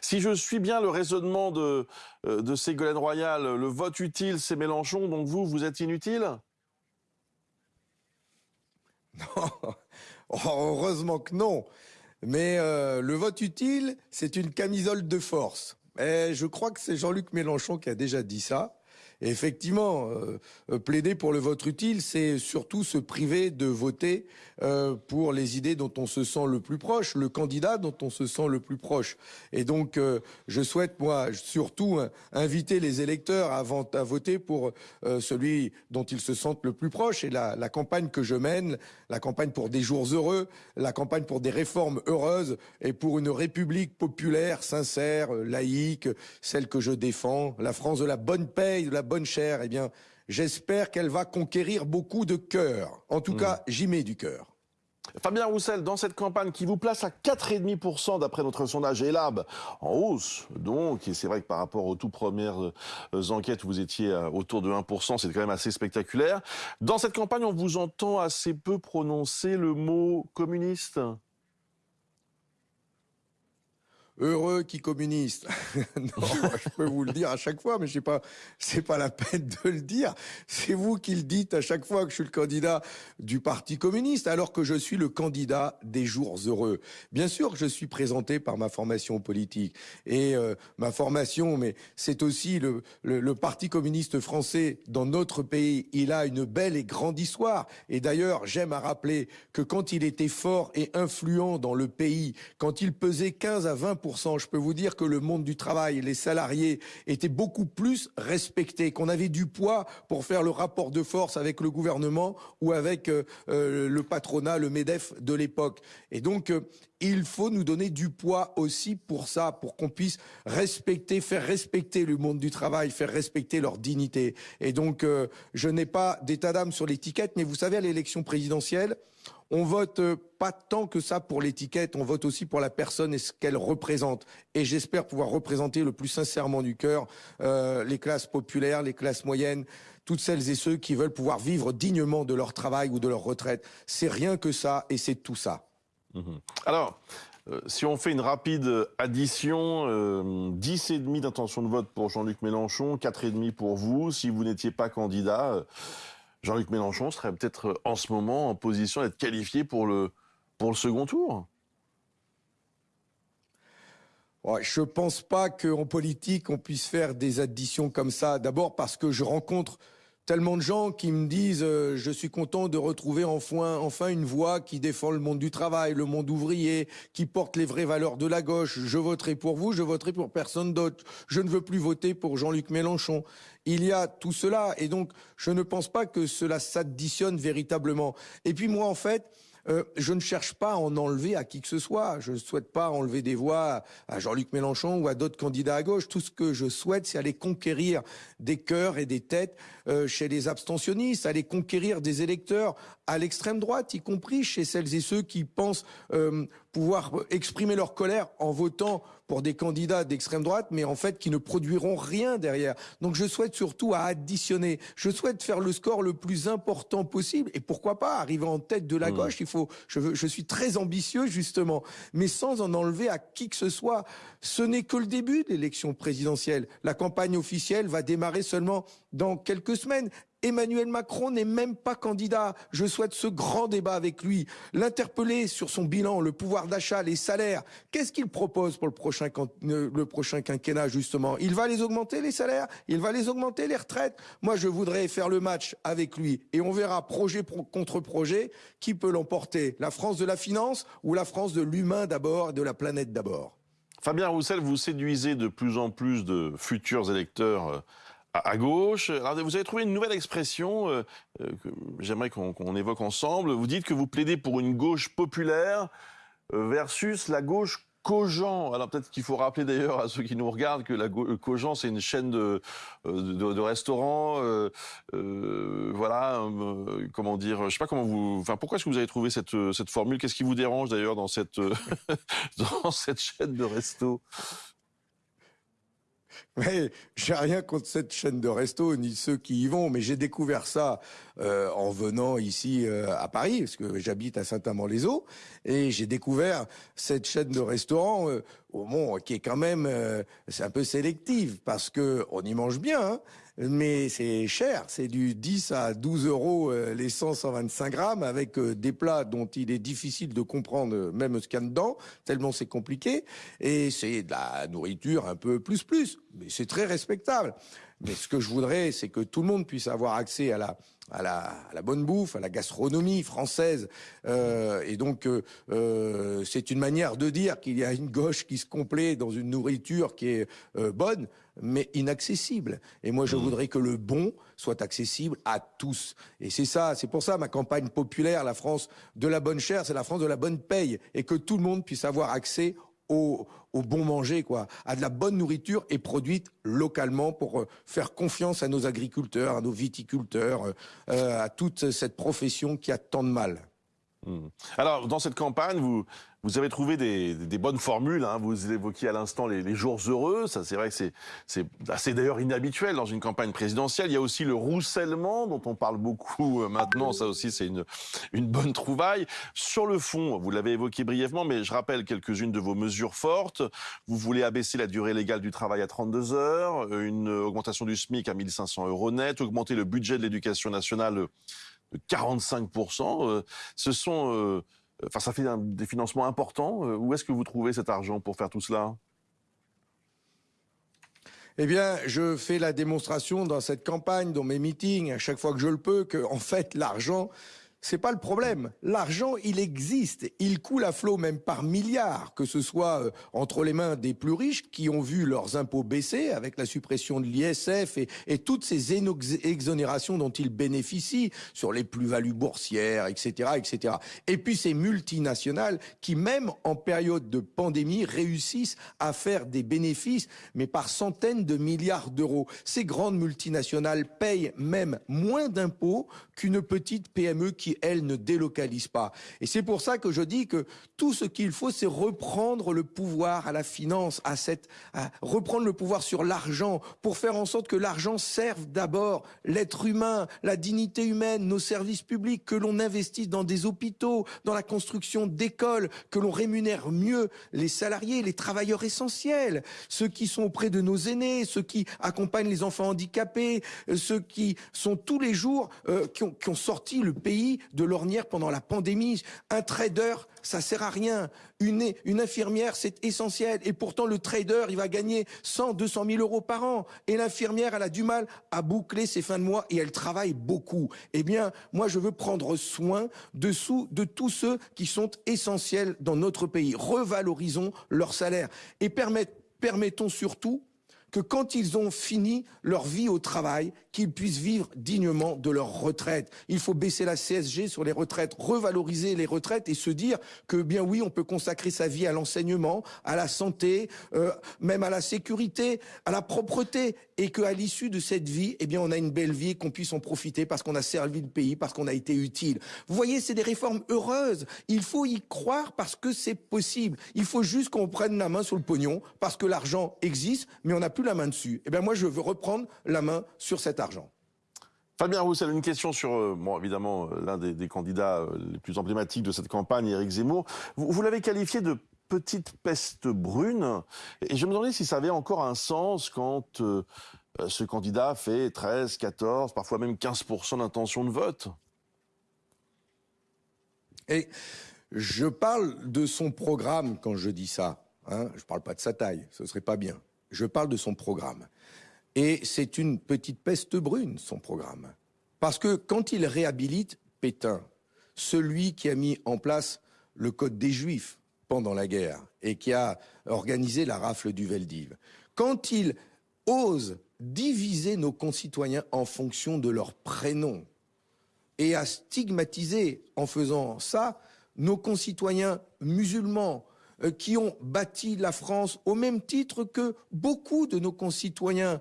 Si je suis bien le raisonnement de, de Ségolène Royal, le vote utile, c'est Mélenchon, donc vous, vous êtes inutile? Non, oh, heureusement que non. Mais le vote utile, c'est une camisole de force. Et je crois que c'est Jean-Luc Mélenchon qui a déjà dit ça effectivement, euh, euh, plaider pour le vote utile, c'est surtout se priver de voter euh, pour les idées dont on se sent le plus proche, le candidat dont on se sent le plus proche. Et donc, je souhaite, moi, surtout inviter les électeurs à, à voter pour celui dont ils se sentent le plus proche. Et la, campagne que je mène, la campagne pour des jours heureux, la campagne pour des réformes heureuses et pour une république populaire, sincère, laïque, celle que je défends, la France de la bonne paix, de la bonne chère, eh bien, j'espère qu'elle va conquérir beaucoup de cœurs. En tout hmm. cas, j'y mets du cœur. Fabien Roussel, dans cette campagne qui vous place à 4,5% d'après notre sondage ELAB, en hausse donc, et c'est vrai que par rapport aux tout premières euh, enquêtes, vous étiez euh, autour de 1%, c'est quand même assez spectaculaire. Dans cette campagne, on vous entend assez peu prononcer le mot communiste? Heureux qui communiste. non, je peux vous le dire à chaque fois, mais je sais pas, c'est pas la peine de le dire. C'est vous qui le dites à chaque fois que je suis le candidat du Parti communiste, alors que je suis le candidat des jours heureux. Bien sûr que je suis présenté par ma formation politique et euh, ma formation, mais c'est aussi le, le, le Parti communiste français dans notre pays. Il a une belle et grande histoire. Et d'ailleurs, j'aime à rappeler que quand il était fort et influent dans le pays, quand il pesait 15 à 20 je peux vous dire que le monde du travail, les salariés étaient beaucoup plus respectés, qu'on avait du poids pour faire le rapport de force avec le gouvernement ou avec euh, euh, le patronat, le MEDEF de l'époque. Et donc, euh, il faut nous donner du poids aussi pour ça, pour qu'on puisse respecter, faire respecter le monde du travail, faire respecter leur dignité. Et donc, je n'ai pas d'état d'âme sur l'étiquette, mais vous savez, à l'élection présidentielle, on vote euh, pas tant que ça pour l'étiquette, on vote aussi pour la personne et ce qu'elle représente. Et j'espère pouvoir représenter le plus sincèrement du cœur euh, les classes populaires, les classes moyennes, toutes celles et ceux qui veulent pouvoir vivre dignement de leur travail ou de leur retraite. C'est rien que ça et c'est tout ça. Mmh Alors, euh, si on fait une rapide addition, euh, 10,5 d'intention de vote pour Jean-Luc Mélenchon, 4,5 pour vous. Si vous n'étiez pas candidat, Jean-Luc Mélenchon serait peut-être euh, en ce moment en position d'être qualifié pour le, pour le second tour Je ne pense pas qu'en politique, on puisse faire des additions comme ça. D'abord parce que je rencontre tellement de gens qui me disent euh, je suis content de retrouver enfin, enfin une voix qui défend le monde du travail, le monde ouvrier, qui porte les vraies valeurs de la gauche. Je voterai pour vous, je voterai pour personne d'autre. Je ne veux plus voter pour Jean-Luc Mélenchon. Il y a tout cela et donc je ne pense pas que cela s'additionne véritablement. Et puis moi en fait, euh, je ne cherche pas à en enlever à qui que ce soit. Je ne souhaite pas enlever des voix à Jean-Luc Mélenchon ou à d'autres candidats à gauche. Tout ce que je souhaite, c'est aller conquérir des cœurs et des têtes euh, chez les abstentionnistes, aller conquérir des électeurs à l'extrême droite, y compris chez celles et ceux qui pensent euh, pouvoir exprimer leur colère en votant pour des candidats d'extrême droite, mais en fait qui ne produiront rien derrière. Donc je souhaite surtout à additionner. Je souhaite faire le score le plus important possible et pourquoi pas arriver en tête de la mmh. gauche. Il faut. Je, veux, je suis très ambitieux justement, mais sans en enlever à qui que ce soit. Ce n'est que le début de l'élection présidentielle. La campagne officielle va démarrer seulement dans quelques semaines. Emmanuel Macron n'est même pas candidat. Je souhaite ce grand débat avec lui, l'interpeller sur son bilan, le pouvoir d'achat, les salaires. Qu'est-ce qu'il propose pour le prochain, euh, quinquennat, justement? Il va les augmenter, les salaires? Il va les augmenter, les retraites? Moi, je voudrais faire le match avec lui. Et on verra, projet contre projet, qui peut l'emporter La France de la finance ou la France de l'humain d'abord et de la planète d'abord? Fabien Roussel, vous séduisez de plus en plus de futurs électeurs euh, à, gauche. vous avez trouvé une nouvelle expression euh, euh, que j'aimerais qu'on évoque ensemble. Vous dites que vous plaidez pour une gauche populaire euh, versus la gauche Cogent. Alors peut-être qu'il faut rappeler d'ailleurs à ceux qui nous regardent que la Cogent c'est une chaîne de, restaurants. voilà, comment dire, je sais pas comment vous. Enfin, pourquoi est-ce que vous avez trouvé cette, formule? Qu'est-ce qui vous dérange d'ailleurs dans cette dans cette chaîne de restos Mais j'ai rien contre cette chaîne de resto ni ceux qui y vont, mais j'ai découvert ça euh, en venant ici euh, à Paris, parce que j'habite à Saint-Amand-les-Eaux, et j'ai découvert cette chaîne de restaurants euh, au bon, qui est quand même c'est un peu sélective parce que on y mange bien, hein, mais c'est cher, c'est du 10 à 12 euros les 100 125 grammes avec des plats dont il est difficile de comprendre même ce qu'il y a dedans, tellement c'est compliqué, et c'est de la nourriture un peu plus plus mais c'est très respectable. Mais ce que je voudrais, c'est que tout le monde puisse avoir accès à la, bonne bouffe, à la gastronomie française. Euh, et donc, euh, euh, c'est une manière de dire qu'il y a une gauche qui se complaît dans une nourriture qui est euh, bonne, mais inaccessible. Et moi, je mmh. voudrais que le bon soit accessible à tous. Et c'est ça, c'est pour ça ma campagne populaire, la France de la bonne chair, c'est la France de la bonne paye, et que tout le monde puisse avoir accès au, bon manger, quoi, à de la bonne nourriture et produite localement pour euh, faire confiance à nos agriculteurs, à nos viticulteurs, euh, euh, à toute cette profession qui a tant de mal. Mmh. Alors, dans cette campagne, vous, avez trouvé des, bonnes formules. Hein. Vous évoquiez à l'instant les, jours heureux. Ça, c'est vrai que c'est assez d'ailleurs inhabituel dans une campagne présidentielle. Il y a aussi le roussellement dont on parle beaucoup euh, maintenant. Ça aussi, c'est une, une bonne trouvaille. Sur le fond, vous l'avez évoqué brièvement, mais je rappelle quelques-unes de vos mesures fortes. Vous voulez abaisser la durée légale du travail à 32 heures, une augmentation du SMIC à 1500 euros net, augmenter le budget de l'éducation nationale 45%. Euh, ce sont, euh, enfin, ça fait des financements importants. Euh, où est-ce que vous trouvez cet argent pour faire tout cela? Eh bien, je fais la démonstration dans cette campagne, dans mes meetings, à chaque fois que je le peux, que, en fait, l'argent, c'est pas le problème. L'argent, il existe. Il coule à flot même par milliards, que ce soit euh, entre les mains des plus riches qui ont vu leurs impôts baisser avec la suppression de l'ISF et, toutes ces exonérations dont ils bénéficient sur les plus-values boursières, etc., etc. Et puis ces multinationales qui, même en période de pandémie, réussissent à faire des bénéfices, mais par centaines de milliards d'euros. Ces grandes multinationales payent même moins d'impôts qu'une petite PME qui elle, ne délocalise pas. Et c'est pour ça que je dis que tout ce qu'il faut, c'est reprendre le pouvoir à la finance, à cette, reprendre le pouvoir sur l'argent, pour faire en sorte que l'argent serve d'abord l'être humain, la dignité humaine, nos services publics, que l'on investisse dans des hôpitaux, dans la construction d'écoles, que l'on rémunère mieux les salariés, les travailleurs essentiels, ceux qui sont auprès de nos aînés, ceux qui accompagnent les enfants handicapés, ceux qui sont tous les jours, euh, qui ont sorti le pays de l'ornière pendant la pandémie. Un trader, ça sert à rien. Une, infirmière, c'est essentiel. Et pourtant, le trader, il va gagner 100, 200 000 euros par an. Et l'infirmière, elle a du mal à boucler ses fins de mois et elle travaille beaucoup. Eh bien, moi, je veux prendre soin dessous de tous ceux qui sont essentiels dans notre pays. Revalorisons leur salaire et permettons surtout que quand ils ont fini leur vie au travail, qu'ils puissent vivre dignement de leur retraite. Il faut baisser la CSG sur les retraites, revaloriser les retraites et se dire que bien oui, on peut consacrer sa vie à l'enseignement, à la santé, euh, même à la sécurité, à la propreté et qu'à l'issue de cette vie, eh bien on a une belle vie qu'on puisse en profiter parce qu'on a servi le pays, parce qu'on a été utile. Vous voyez, c'est des réformes heureuses. Il faut y croire parce que c'est possible. Il faut juste qu'on prenne la main sur le pognon parce que l'argent existe, mais on n'a plus la main dessus. Eh bien, moi, je veux reprendre la main sur cet argent. Fabien Roussel, une question sur, euh, bon, évidemment, euh, l'un des, candidats euh, les plus emblématiques de cette campagne, Éric Zemmour. Vous, l'avez qualifié de petite peste brune. Et je me demandais si ça avait encore un sens quand ce candidat fait 13, 14, parfois même 15% d'intention de vote. Et je parle de son programme quand je dis ça. Hein. Je ne parle pas de sa taille, ce serait pas bien. Je parle de son programme. Et c'est une petite peste brune, son programme. Parce que quand il réhabilite Pétain, celui qui a mis en place le Code des Juifs pendant la guerre et qui a organisé la rafle du Veldiv, quand il ose diviser nos concitoyens en fonction de leur prénom et à stigmatiser en faisant ça nos concitoyens musulmans, qui ont bâti la France au même titre que beaucoup de nos concitoyens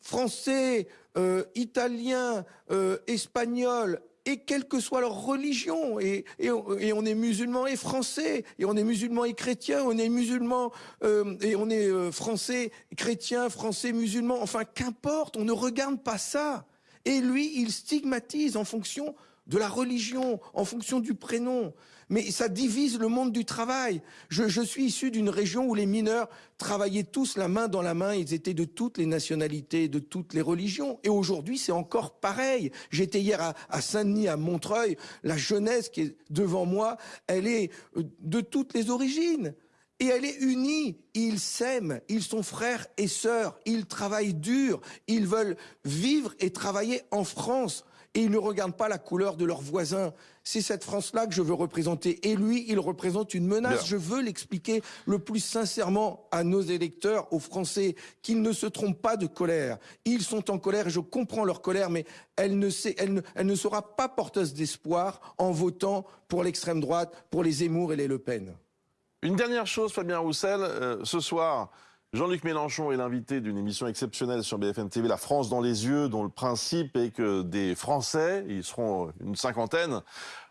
français, euh, italiens, euh, espagnols et quelle que soit leur religion. Et, on est musulman et français, et on est musulman et chrétien, on est musulman euh, et on est euh, français, chrétien, français, musulman. Enfin, qu'importe, on ne regarde pas ça. Et lui, il stigmatise en fonction de la religion, en fonction du prénom. Mais ça divise le monde du travail. Je, suis issu d'une région où les mineurs travaillaient tous la main dans la main. Ils étaient de toutes les nationalités, de toutes les religions. Et aujourd'hui, c'est encore pareil. J'étais hier à, à Saint-Denis, à Montreuil. La jeunesse qui est devant moi, elle est euh, de toutes les origines. Et elle est unie. Ils s'aiment. Ils sont frères et sœurs. Ils travaillent dur. Ils veulent vivre et travailler en France et ils ne regardent pas la couleur de leurs voisins. C'est cette France-là que je veux représenter. Et lui, il représente une menace. Je veux l'expliquer le plus sincèrement à nos électeurs, aux Français, qu'ils ne se trompent pas de colère. Ils sont en colère et je comprends leur colère, mais elle ne, elle elle ne sera pas porteuse d'espoir en votant pour l'extrême droite, pour les Zemmour et les Le Pen. Une dernière chose, Fabien Roussel, euh, ce soir, Jean-Luc Mélenchon est l'invité d'une émission exceptionnelle sur BFM TV, La France dans les yeux, dont le principe est que des Français, ils seront une cinquantaine,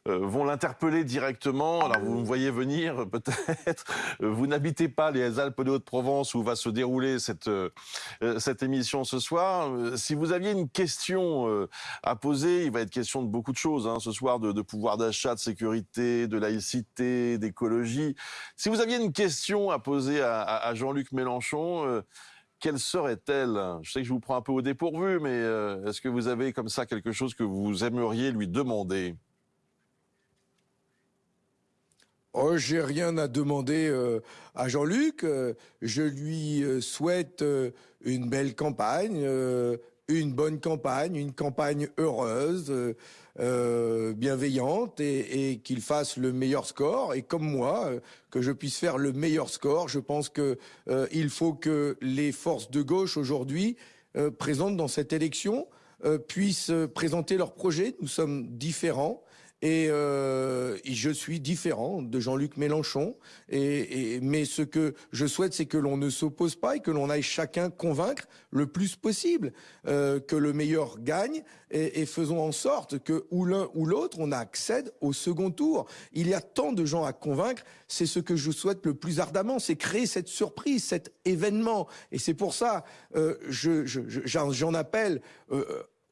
vont l'interpeller directement. Alors vous me voyez venir peut-être. Vous n'habitez pas les Alpes de Haute-Provence où va se dérouler cette, euh, euh, cette émission ce soir. Si vous aviez une question à poser, il va être question de beaucoup de choses hein, ce soir, de, pouvoir d'achat, de sécurité, de laïcité, d'écologie. Si vous aviez une question à poser à, Jean-Luc Mélenchon, quelle serait-elle? Je sais que je vous prends un peu au dépourvu, mais est-ce que vous avez comme ça quelque chose que vous aimeriez lui demander? Oh, j'ai rien à demander euh, à Jean-Luc. Euh, je lui euh, souhaite une belle campagne, une bonne campagne, une campagne heureuse, bienveillante et, qu'il fasse le meilleur score. Et comme moi, que je puisse faire le meilleur score. Je pense que il faut que les forces de gauche aujourd'hui présentes dans cette élection puissent présenter leurs projets. Nous sommes différents. Euh, et, je suis différent de Jean-Luc Mélenchon. Mais ce que je souhaite, c'est que l'on ne s'oppose pas et que l'on aille chacun convaincre le plus possible euh, que le meilleur gagne. Et, faisons en sorte que ou l'un ou l'autre, on accède au second tour. Il y a tant de gens à convaincre. C'est ce que je souhaite le plus ardemment, c'est créer cette surprise, cet événement. Et c'est pour ça, euh, je, j'en appelle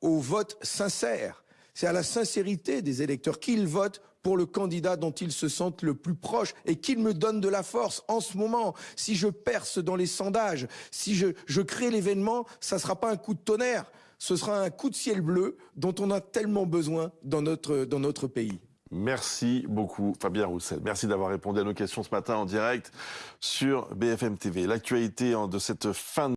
au vote sincère c'est à la sincérité des électeurs qu'ils votent pour le candidat dont ils se sentent le plus proche et qu'ils me donnent de la force en ce moment. Si je perce dans les sondages, si je, crée l'événement, ça ne sera pas un coup de tonnerre, ce sera un coup de ciel bleu dont on a tellement besoin dans notre, dans notre pays. Merci beaucoup Fabien Roussel. Merci d'avoir répondu à nos questions ce matin en direct sur BFM TV. L'actualité de cette fin de